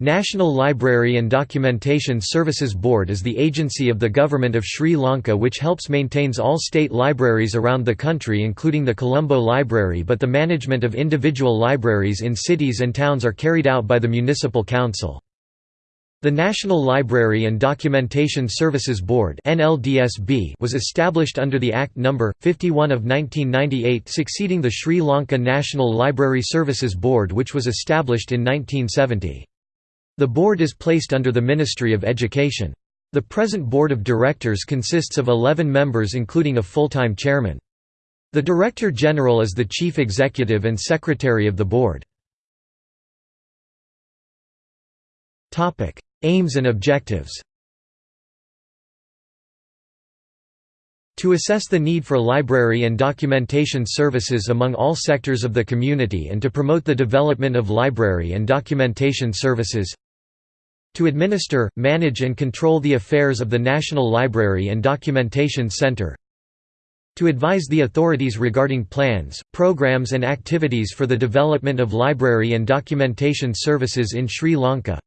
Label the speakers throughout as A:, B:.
A: National Library and Documentation Services Board is the agency of the Government of Sri Lanka which helps maintains all state libraries around the country including the Colombo Library but the management of individual libraries in cities and towns are carried out by the Municipal Council. The National Library and Documentation Services Board was established under the Act No. 51 of 1998 succeeding the Sri Lanka National Library Services Board which was established in 1970. The board is placed under the Ministry of Education. The present board of directors consists of 11 members including a full-time chairman. The Director General is the chief executive and secretary of the board. Aims and objectives To assess the need for library and documentation services among all sectors of the community and to promote the development of library and documentation services to administer, manage and control the affairs of the National Library and Documentation Center. To advise the authorities regarding plans, programs and activities for the development of library and documentation services in Sri Lanka.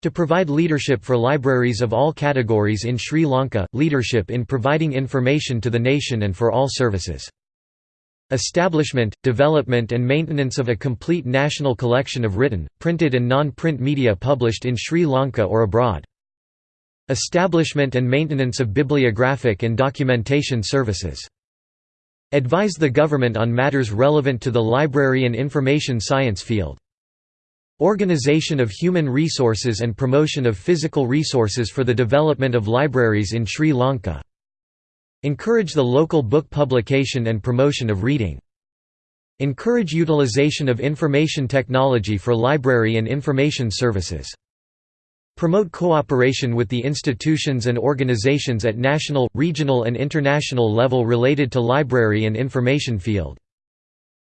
A: To provide leadership for libraries of all categories in Sri Lanka, leadership in providing information to the nation and for all services Establishment, development and maintenance of a complete national collection of written, printed and non-print media published in Sri Lanka or abroad. Establishment and maintenance of bibliographic and documentation services. Advise the government on matters relevant to the library and information science field. Organization of human resources and promotion of physical resources for the development of libraries in Sri Lanka. Encourage the local book publication and promotion of reading. Encourage utilization of information technology for library and information services. Promote cooperation with the institutions and organizations at national, regional and international level related to library and information field.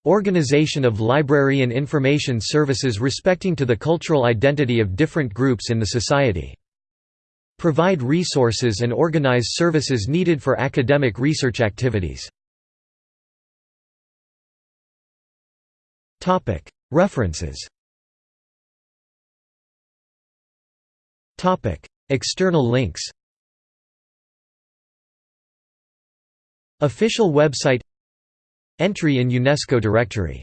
A: Organization of library and information services respecting to the cultural identity of different groups in the society. Provide resources and organize services needed for academic research activities. References. External links. Official website. Entry in UNESCO directory